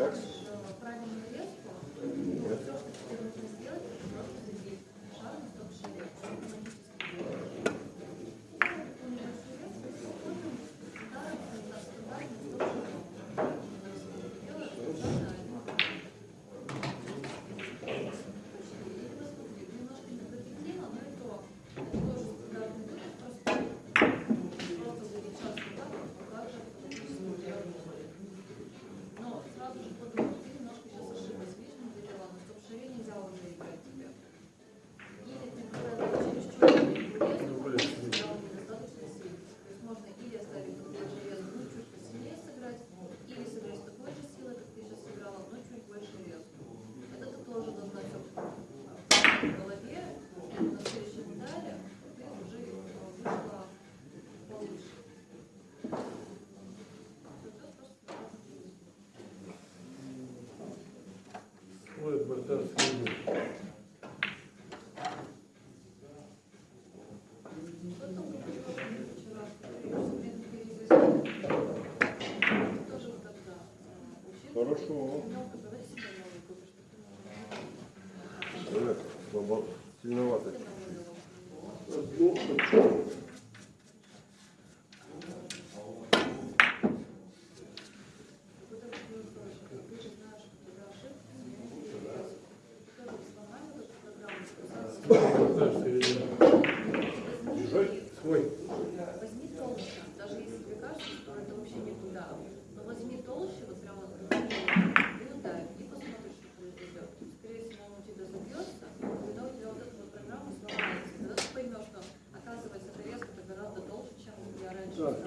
checks? такого. Сильновато чуть-чуть.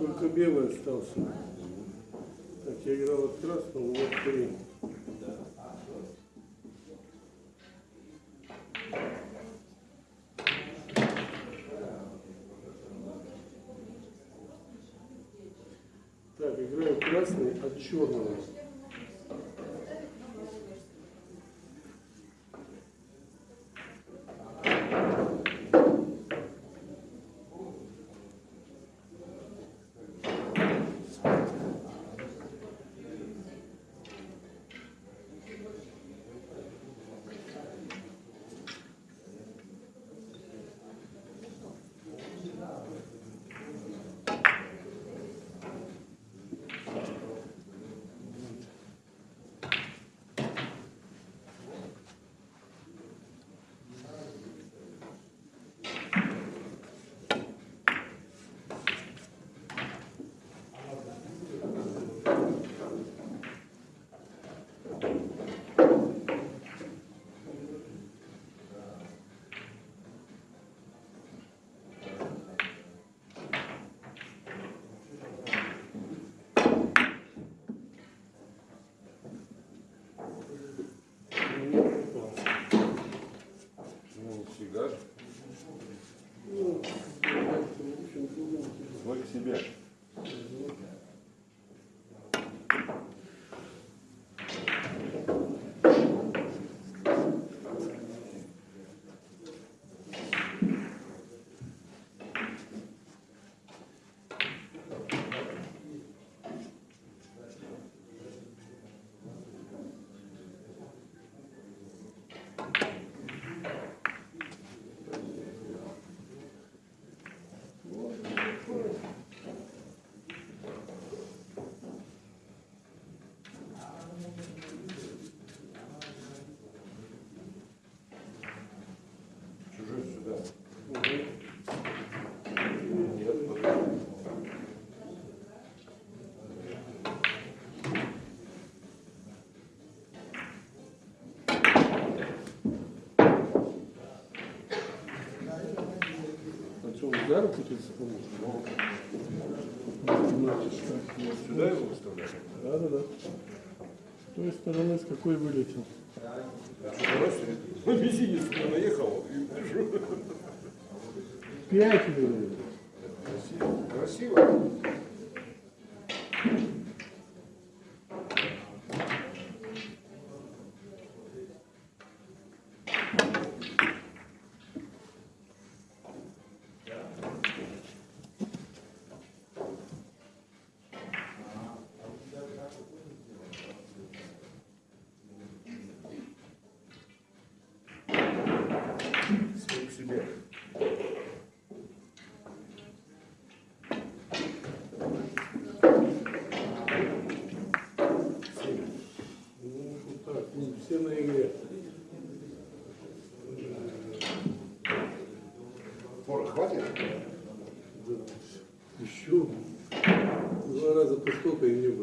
Только белый остался. Так, я играл от красного, вот три. Так, играю красный от черного. себя. сюда руку Сюда его выставляем? Да, да, да. С той стороны, с какой вылетел. Ну, Раз, мизинец наехал и пришел. Пять вылетел. Красиво. Красиво. Хватит? Еще два раза по столько и мне будет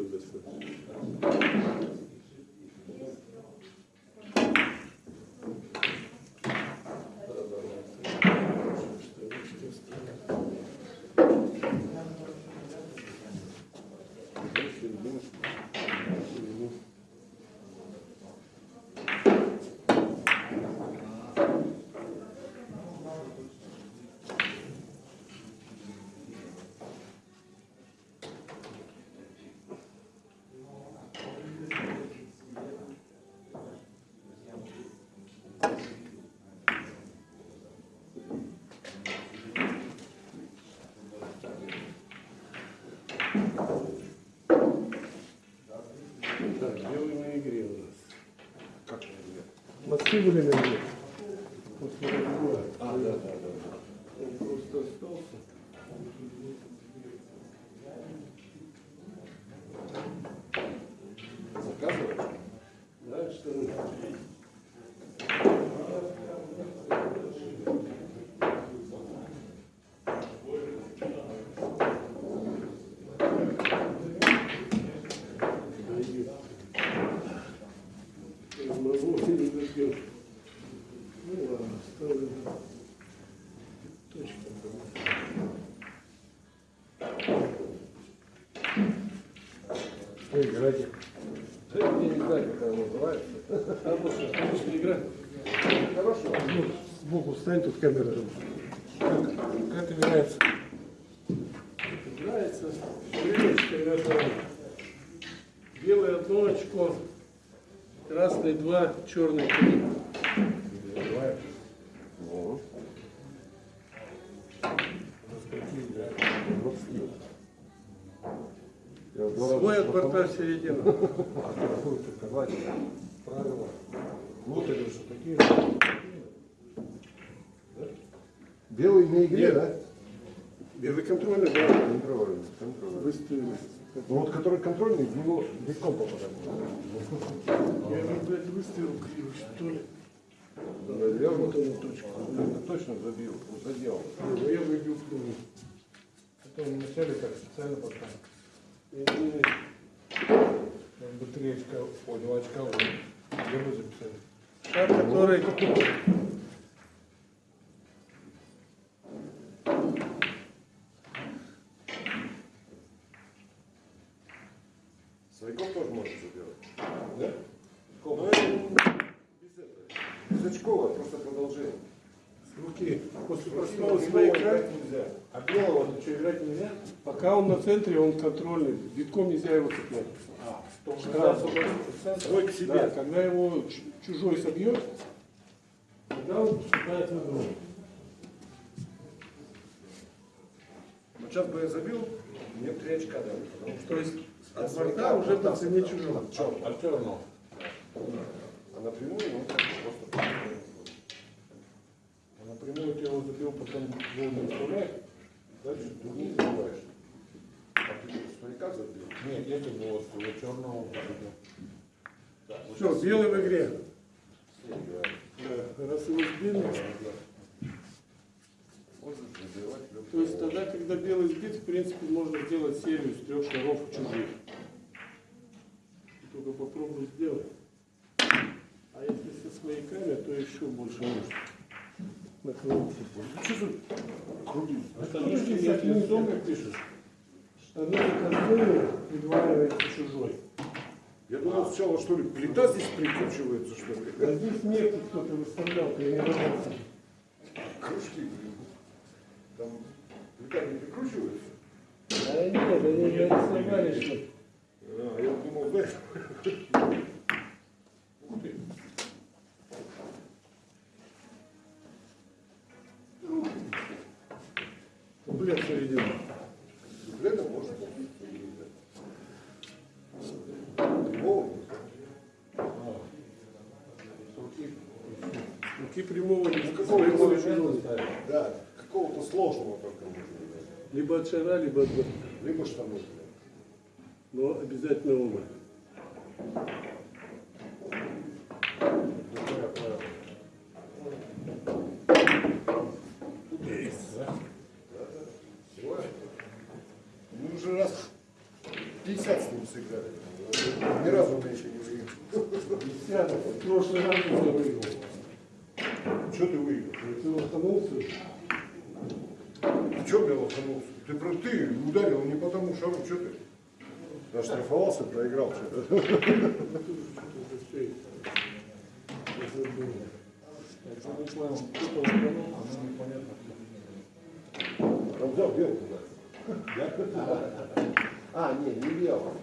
피부를 Играйте. Не как она называется. Отличная игра. Хорошо. Ну, сбоку встань, тут камера. Как, как играется? Играется. Привычка. Белый одно очко, красный два, черный три. Давай. Ну. Я Свой от борта в середину. А правила. Вот или что такие же. Да? Белый на игре, Нет. да? Белый контрольный, да. Контрольный. контрольный. Выставили. Ну вот который контрольный, в него легко попадает. Я его, блядь, выставил криво, что ли. Наверное, Вот она точка. это точно забил, задел. Ну, я выбил криво. Это он вначале так специально поставил. Не-не-не. Как бы. Где бы записали? Шар, который... Свояков тоже может забирать. Да? Ну, это без этого. Без очкова, просто продолжение. Руки. После Просто простого его свояка. играть нельзя. А белого ты что, играть нельзя? Пока он на центре, он контрольный. Битком нельзя его цеплять. А, Когда Свой к себе. Да, когда его чужой собьет, тогда он вступает в игру. Вот сейчас бы я забил, мне три очка дали. Потому что То есть от борта уже по цене да. чужого. Чё? Альтернул. А напрямую, как просто... Его забил, потом гол не вставляешь? Дальше другие забиваешь. А ты свояка забил? Нет, я тебе его черного забил. Все, белый в игре. Да, раз его сбили. То есть тогда, когда белый сбит, в принципе, можно сделать серию с трех шаров чужих. Только попробуй сделать. А если со свояками, то еще больше нужно. Накрутить. Что за круги? Подожди, если не долго пишешь. Штаны косые придваивается чужой. Я думал сначала, что ли, плита здесь прикручивается, что А ли. здесь метки кто-то выставлял, тренировался. Кружки, блин. Там плита не прикручивается? А нет, они нарисовали, что А, я думал, да. Блядь, середину. Дуплета можно. Прямого Руки прямого не какого своего такого чужого. Да, какого-то сложного только можно. взять. Либо от шара, либо от. Либо штаны. Но обязательно оба. Есть. сыграли. Ни разу мы еще не выиграли. Десяток. В прошлый раз я выиграл. Что ты выиграл? Ты лоханулся? Ты что мне лоханулся? Ты, про- ты ударил не по тому шару, что ты? Оштрафовался, проиграл что-то. Ну, тут же что-то застрелил. Я забыл. Я не понял, кто лоханул, оно непонятно кто. Он взял белку, да. А, не, не белку.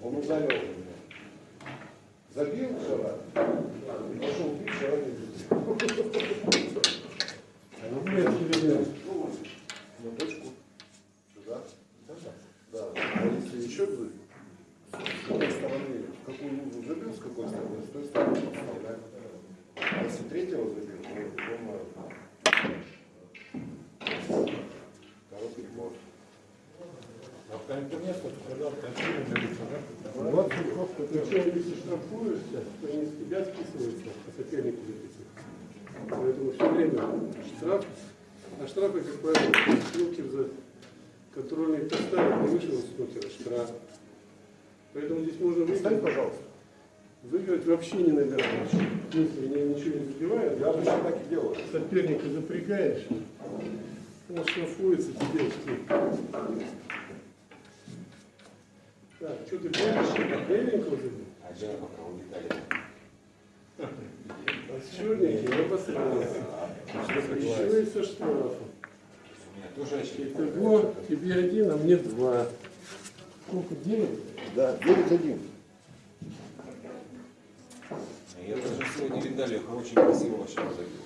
Он ударил меня. Забил и пошел бить, шара не бил. Ну, блин, через На точку. Сюда. Да. А если еще бы, с какой стороны, в какую лузу забил, с какой стороны, с той стороны подставляем. А если третьего забил, то э, короткий ход. А в конце места, когда в говорится, да? Вот просто Причем, если штрафуешься, то не с тебя списывается, а соперник записывается. Поэтому все время штраф, а штрафы, как правило, снукер за контрольный поставить не вышел из снукера, штраф. Поэтому здесь можно Встань, выиграть, пожалуйста. выиграть вообще не набираешь. Если не- ничего не забивает, Я обычно так и делаю. соперника запрягаешь, он штрафуется, тебе? Так, что ты помнишь? Беленького забил? А я пока улетали. А с черненьким я посмотрел. Еще и со штрафом. У меня тоже очки. Итого тебе один, а мне два. Сколько? Девять? Да, 9-1. Я даже сегодня Виндалиха очень красиво вообще забил.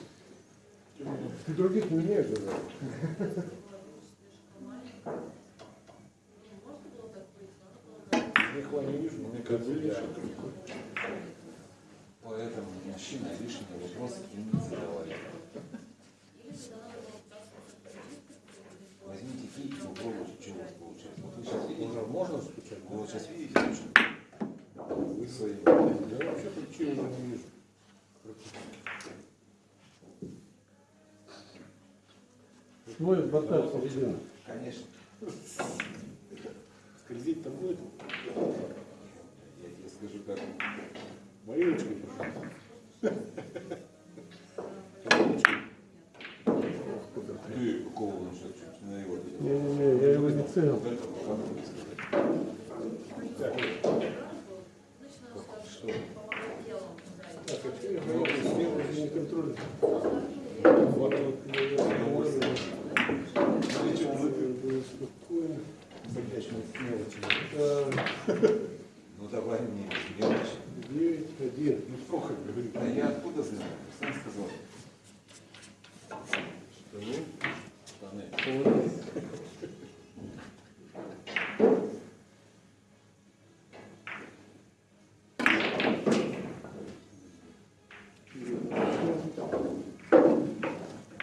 Ты других не умеешь даже. Нихуя не вижу, но мне кажется, я... Поэтому мужчина лишние вопросы им не задавали. Возьмите кисть и попробуйте, что у вас получается. Вот вы сейчас видите, Уже можно стучать? вы вот сейчас вы свои. Я вообще уже не вижу. Свой борта середина. Конечно, Скользить-то будет? я тебе скажу, как ручкой пошел. ты какого он сейчас чуть на его видел. Не-не-не, я его не целил. Вот это вот, как бы сказать. Что? Так, а что я говорю? Я не контролю. Вот, вот. Было спокойно. Сердечные мелочи. Так, Ну давай мне, мелочь. Девять, один. Ну сколько говорит? А я откуда знаю? Сам сказал. Штаны. Штаны.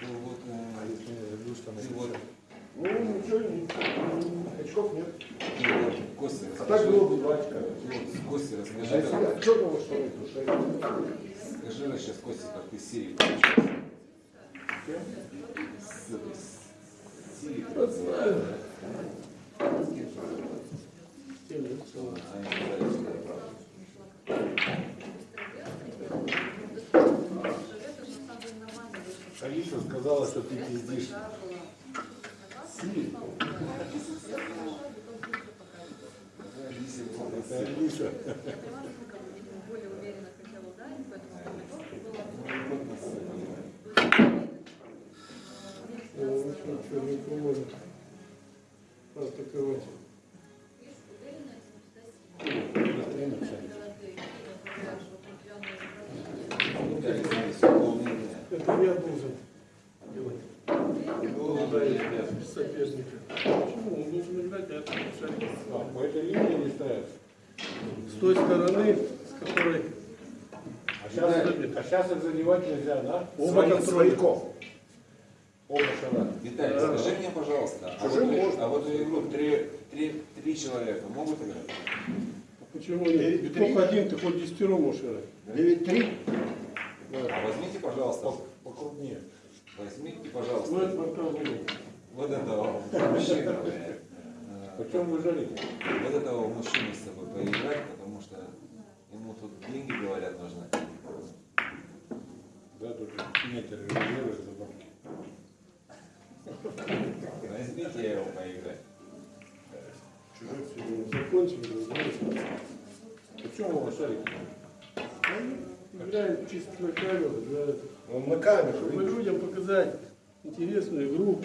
Ну вот, э, ты вот, Ну ничего, очков нет. Костя, А так было бы два Костя, А расскажи, черного что ли, то шесть. скажи сейчас, Костя, как ты с Сирией получился. С этой, с Сирией. Семь, да? А они сказали, что это правда. Алиса сказала, что ты пиздишь. Israel. А сейчас, а сейчас их задевать нельзя, да? оба. Свояков. Оба шара. Виталий, скажи мне, пожалуйста, а Чужим вот, можно. а вот в игру три, три, три человека могут играть? Почему нет? Девять, три. только один, ты хоть десятером можешь играть. 9-3. А возьмите, пожалуйста, Покрупнее. возьмите, Ну, пожалуйста, это пока будет. вот этого мужчину, блядь. Почем вы жарите? вот этого мужчину с собой поиграть, потому что ему тут деньги, говорят, нужны. Да, только метр резервы за бабки. Возьмите его поиграть. Чужой сегодня. Закончили, знаете. Почем вы шарите? Играем чисто на камеру, для Он на камеру, чтобы видишь? людям показать интересную игру,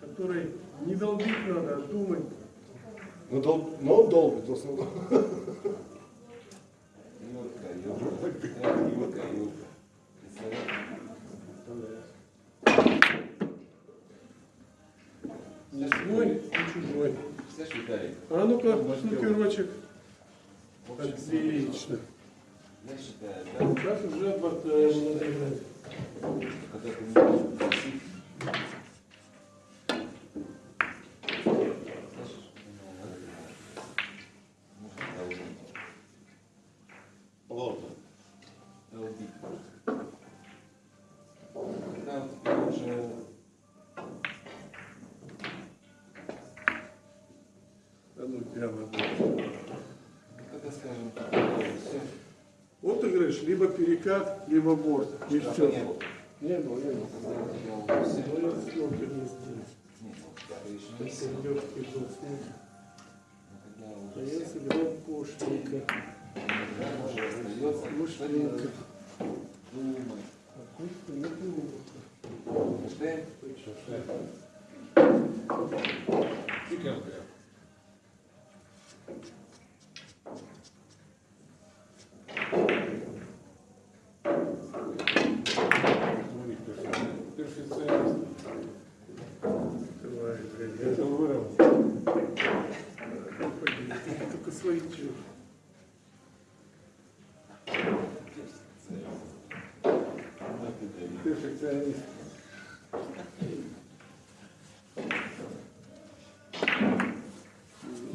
которой не долбить надо, а думать. Ну, дол... Но он долбит в основном. Эх, Юрка, Юрка. Представляешь? Не свой, не чужой. А ну-ка. В общем, Отлично. Сейчас уже отвертаем, Говоришь, либо перекат, либо борт. И штрафа все. не было. Не было, не было. Когда у тебя уже все, Ну, я снукер не сделал. нет, ну, штрафа еще не Сейчас все. идет кидал снукер. Но когда А уже я все, сыграл пошлика. тогда уже остается Пошлика. что-то думать. А тут не думал. Что? Сколько он прям? Смотри, перфе- перфекционист. Давай, блядь, я Это вырвал. только свои чё. Перфекционист.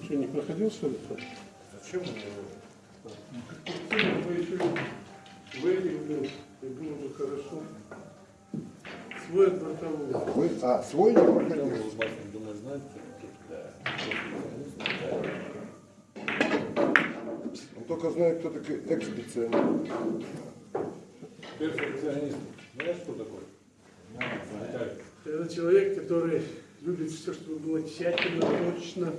Что, не проходил, что ли? Зачем он его? Вы еще в этих был, и было бы хорошо. Свой от бортового. Вы- А, свой не проходил? думаешь, знаете? Он только знает, кто такой экспедиционер. Перфекционист. Знаешь, что такое? Виталий. Это человек, который любит все, чтобы было тщательно, точно,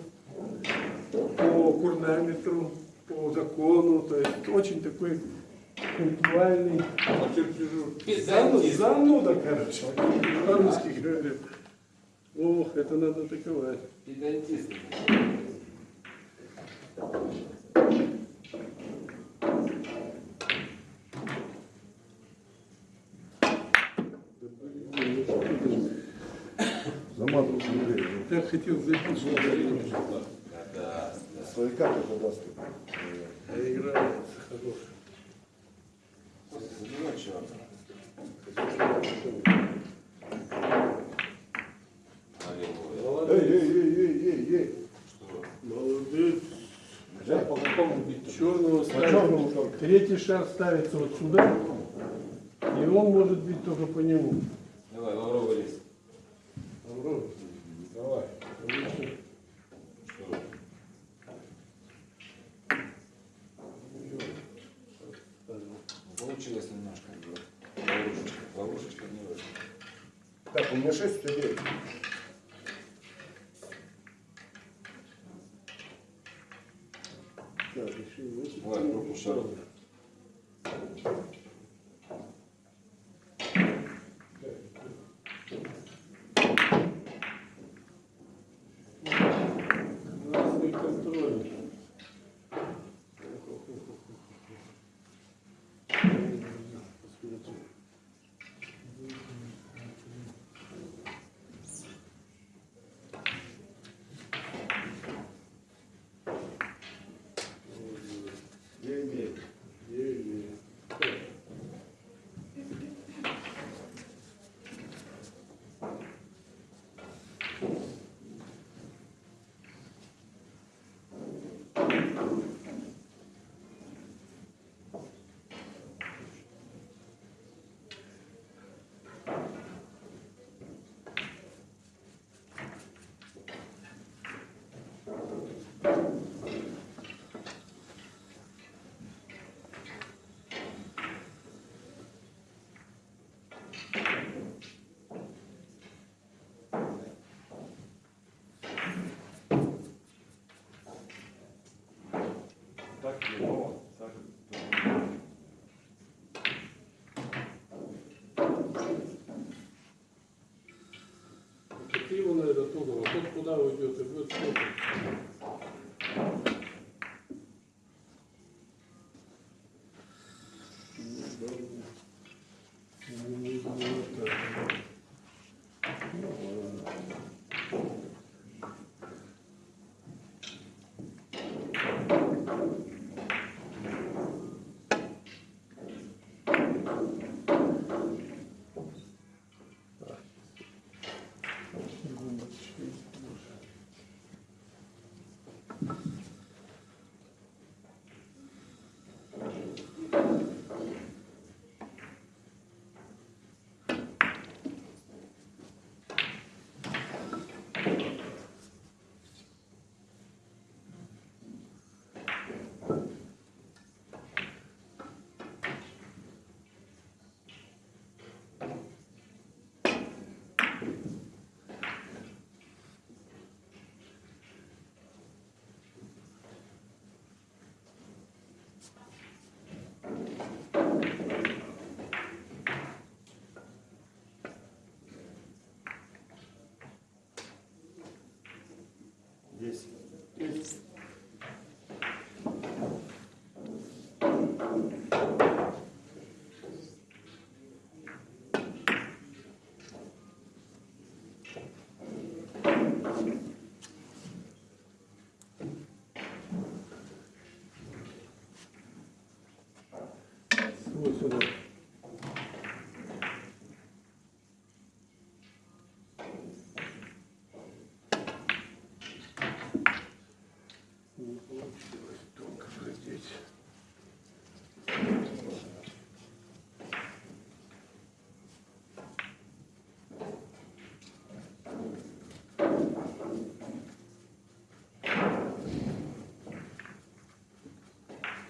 по курнаметру, по закону, то есть очень такой пунктуальный, По чертежу. Зану- зануда, короче, по-русски говорят. Ох, это надо атаковать. Педантист. Замазал смотри. Я хотел забить, что Да, да. Свои карты задаст. а игра хорошая. Костя, забивай черта. Налево. Эй, эй, эй, эй, эй. Что? Молодец. Взять по какому бить? Черного ставится. Третий шар ставится вот сюда, и он может бить только по нему. Давай, лавровый лист. Добро. Давай. Отлично. Что? Получилось немножко. Ловушечка. Ловушечка не вышла. Так, у меня 6 людей. Так, еще и вот Ладно, руку шару. так Єгова, так Какие вы, наверное, туда? Вот куда вы и Будет сколько? Вот сюда. Не получилось только продеть.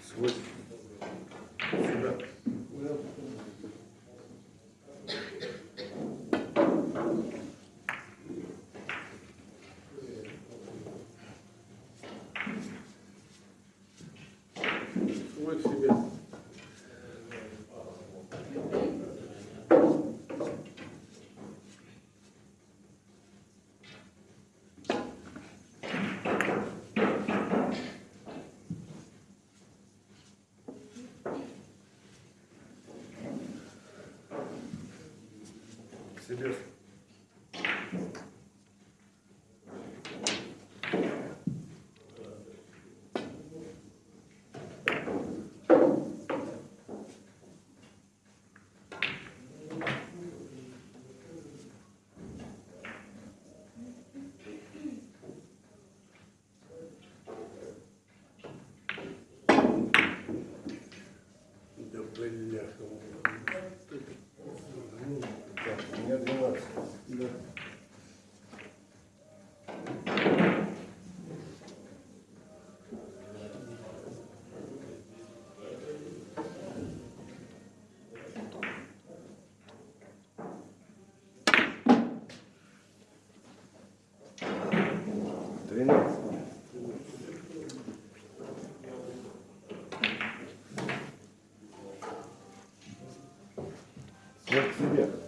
Свой. Сюда. Свой к себе. К себе. Бляха. Свой к себе.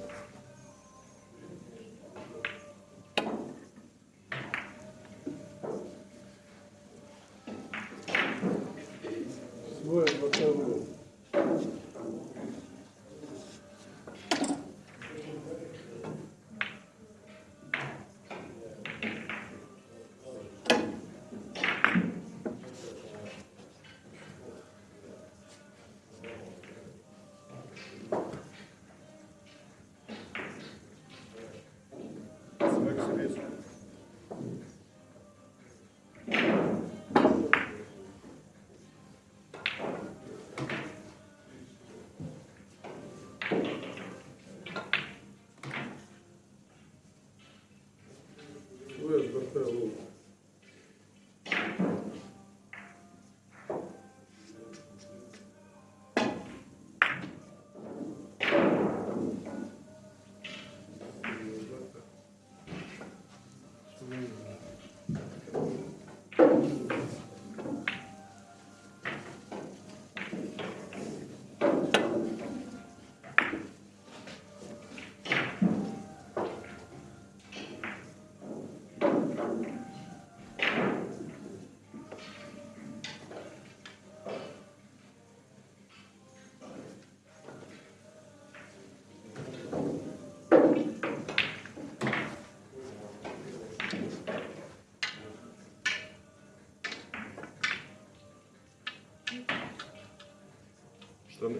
Штаны.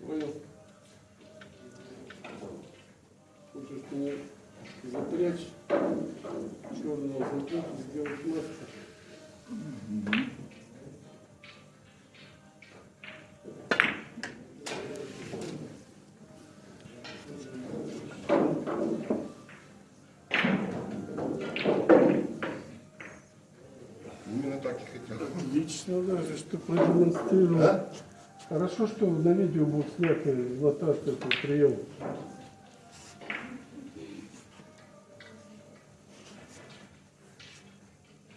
Понял. Хочешь мне запрячь черного запрячь, сделать маску. Именно так и хотел. Лично даже, что продемонстрировал. Да? Хорошо, что на видео будет снято Златарский этот прием.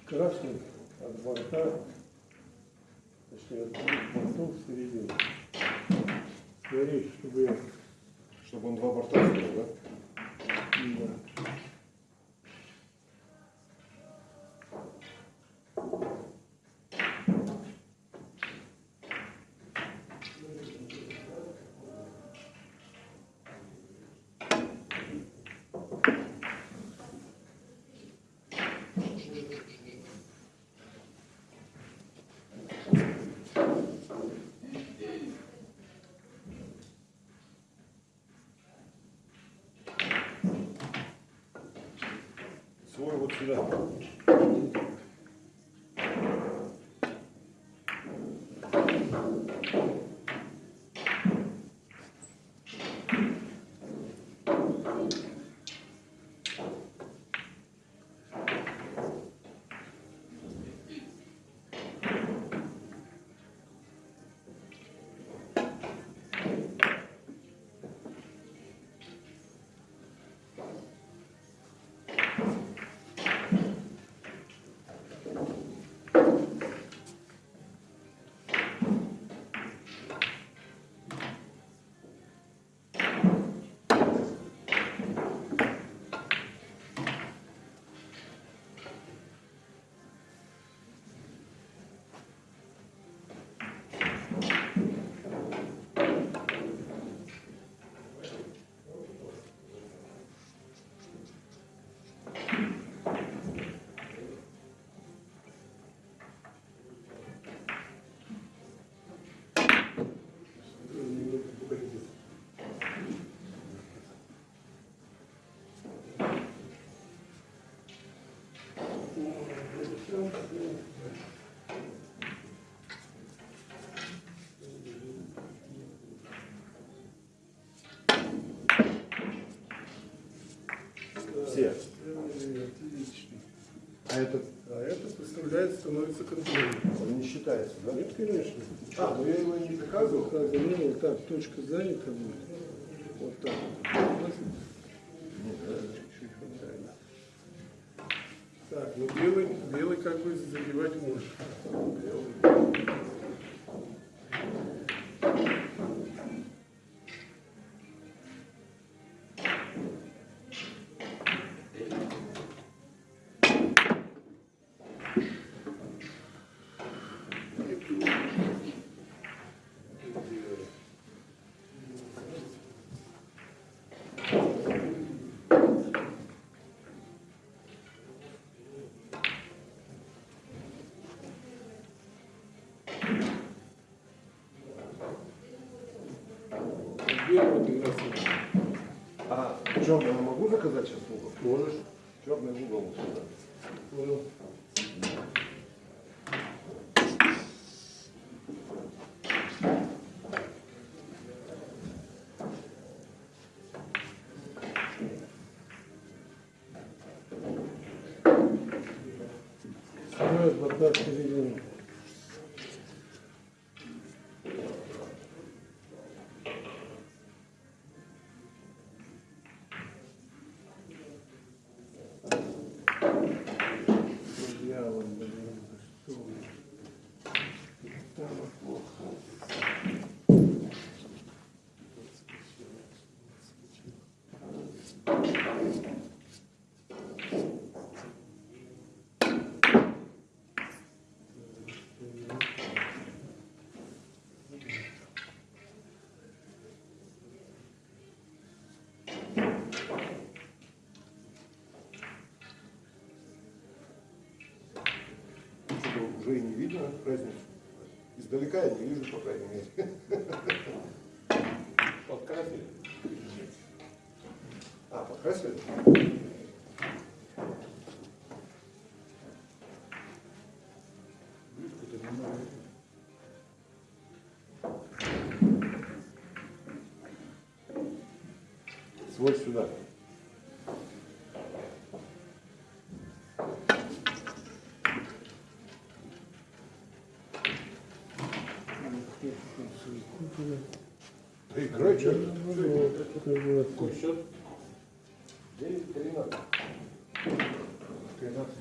Красный от борта, точнее от бортов в середине. Смотри, чтобы я... Чтобы он два борта сделал, да? Да. Свой вот Все. Отлично. А этот, А это представляет, становится контролем. он не считается, да? Нет, конечно. А, ну я его не доказывал. Показываю, вот так, точка занята будет. Вот так. Так, ну белый, белый как бы задевать можешь. Белый как раз вот. А черный я могу заказать сейчас угол? Можешь. Черный угол вот сюда. Понял. Строят борта в уже и не видно разницу. Издалека я не вижу, по крайней мере. Подкрасили. А, подкрасили? Свой сюда. Да играй, что Какой счет? 9 13. 13.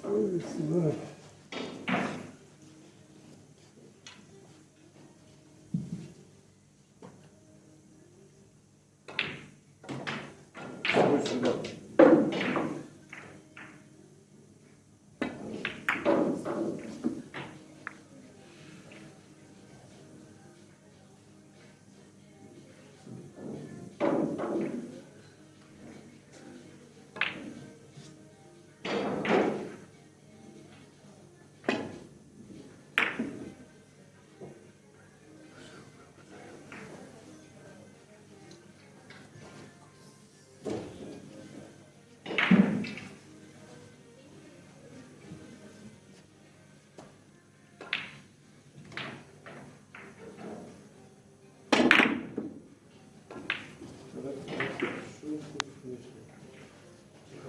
Свой сюда.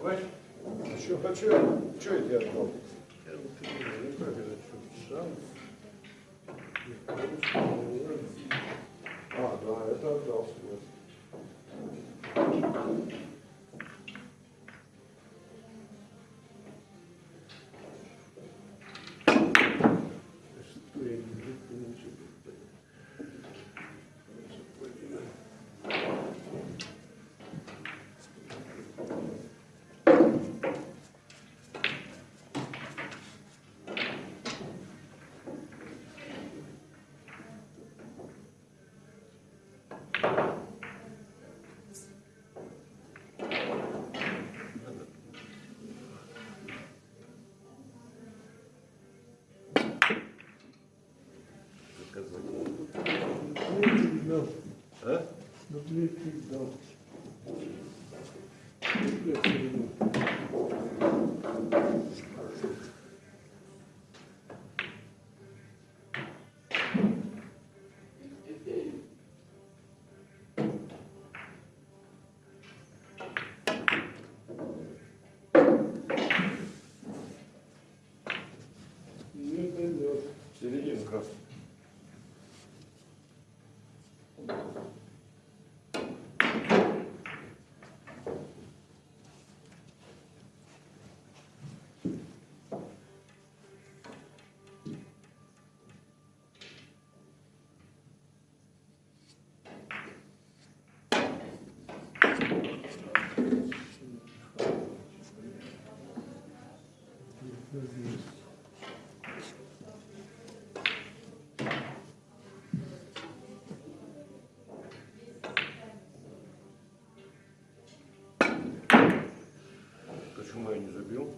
Хватит? А что, а что, что я тебе отдал? А, да, это отдал. согласен. А? Не Почему я не забил?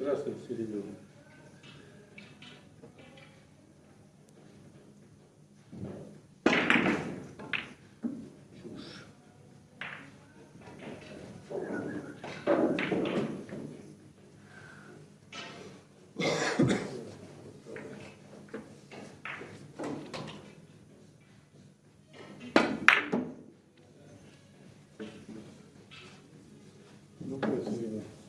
Красный в середину. Другой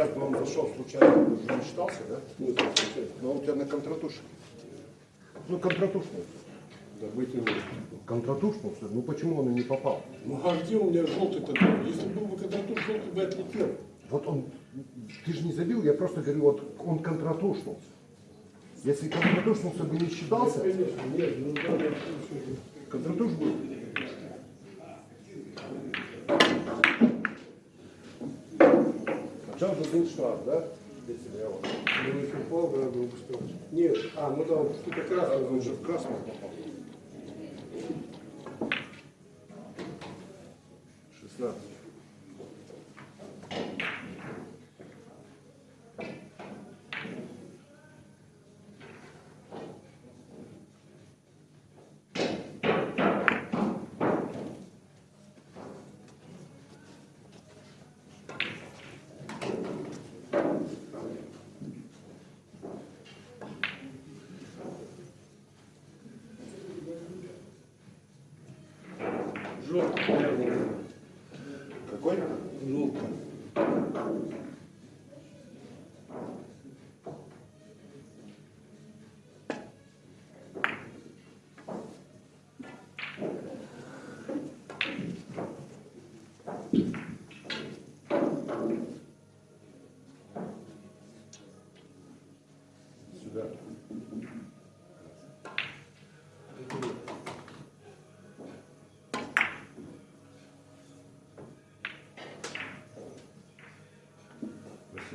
сейчас бы он зашел случайно, он уже не считался, да? Это сейчас. Но он у тебя на контратуше. Ну, контратушный. Да, вытянул. Контратушный, что ли? ну почему он и не попал? Ну а где у меня желтый-то? был? Если был бы когда тут желтый бы отлетел. Вот он, ты же не забил, я просто говорю, вот он контратушнулся. Если контратушнулся бы не считался, Конечно, нет, ну да, контратуш был. А уже штраф, да? Если я вот. Если упал, да, был бы. Нет, а, ну да, он что-то красный. Он же в красном попал.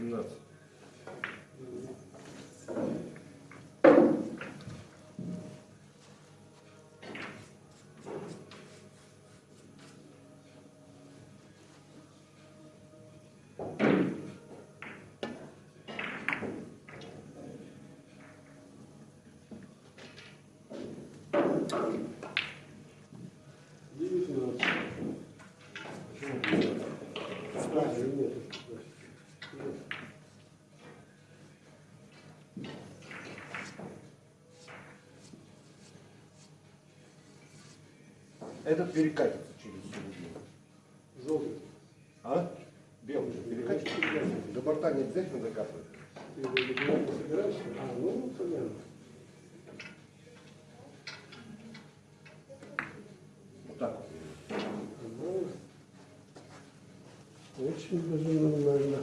18. Девятнадцать. Почему? Да, нет. Этот перекатится через середину. Желтый. А? Белый же перекатится. До борта не обязательно закапывать. Ты его добивать не собираешься? А, ну, понятно. Вот так вот. Ну, Очень даже нормально.